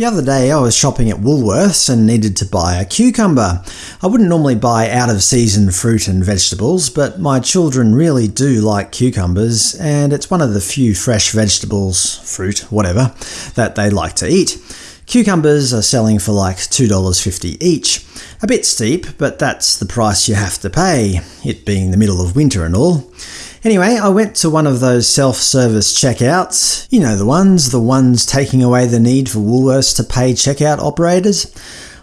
The other day I was shopping at Woolworths and needed to buy a cucumber. I wouldn't normally buy out-of-season fruit and vegetables, but my children really do like cucumbers, and it's one of the few fresh vegetables, fruit, whatever, that they like to eat. Cucumbers are selling for like $2.50 each. A bit steep, but that's the price you have to pay, it being the middle of winter and all. Anyway, I went to one of those self-service checkouts. You know the ones, the ones taking away the need for Woolworths to pay checkout operators.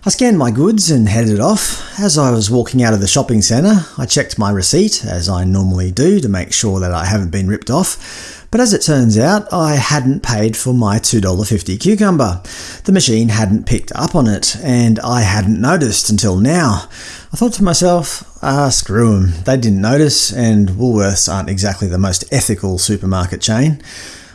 I scanned my goods and headed off. As I was walking out of the shopping centre, I checked my receipt, as I normally do to make sure that I haven't been ripped off. But as it turns out, I hadn't paid for my $2.50 cucumber. The machine hadn't picked up on it, and I hadn't noticed until now. I thought to myself, ah, screw them. They didn't notice, and Woolworths aren't exactly the most ethical supermarket chain.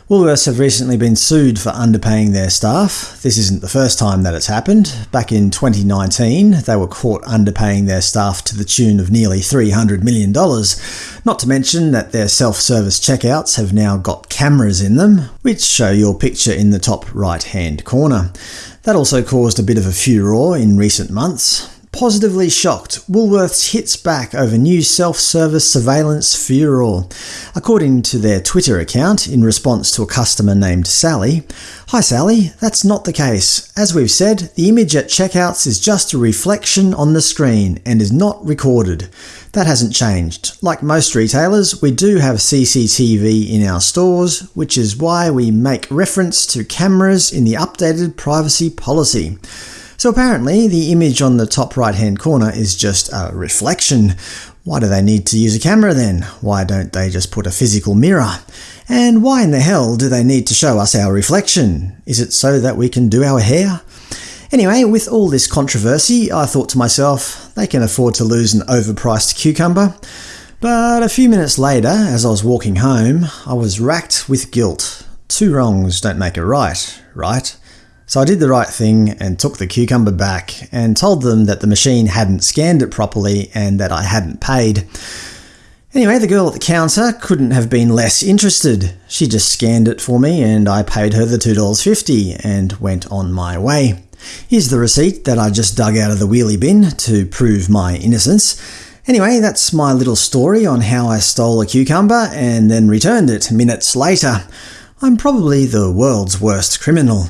Woolworths have recently been sued for underpaying their staff. This isn't the first time that it's happened. Back in 2019, they were caught underpaying their staff to the tune of nearly $300 million. Not to mention that their self-service checkouts have now got cameras in them, which show your picture in the top right-hand corner. That also caused a bit of a furore in recent months. Positively shocked, Woolworths hits back over new self-service surveillance furor. According to their Twitter account, in response to a customer named Sally, Hi Sally, that's not the case. As we've said, the image at checkouts is just a reflection on the screen and is not recorded. That hasn't changed. Like most retailers, we do have CCTV in our stores, which is why we make reference to cameras in the updated privacy policy. So apparently the image on the top right hand corner is just a reflection. Why do they need to use a camera then? Why don't they just put a physical mirror? And why in the hell do they need to show us our reflection? Is it so that we can do our hair? Anyway, with all this controversy, I thought to myself, they can afford to lose an overpriced cucumber. But a few minutes later, as I was walking home, I was racked with guilt. Two wrongs don't make a right, right? So I did the right thing and took the cucumber back and told them that the machine hadn't scanned it properly and that I hadn't paid. Anyway, the girl at the counter couldn't have been less interested. She just scanned it for me and I paid her the $2.50 and went on my way. Here's the receipt that I just dug out of the wheelie bin to prove my innocence. Anyway, that's my little story on how I stole a cucumber and then returned it minutes later. I'm probably the world's worst criminal.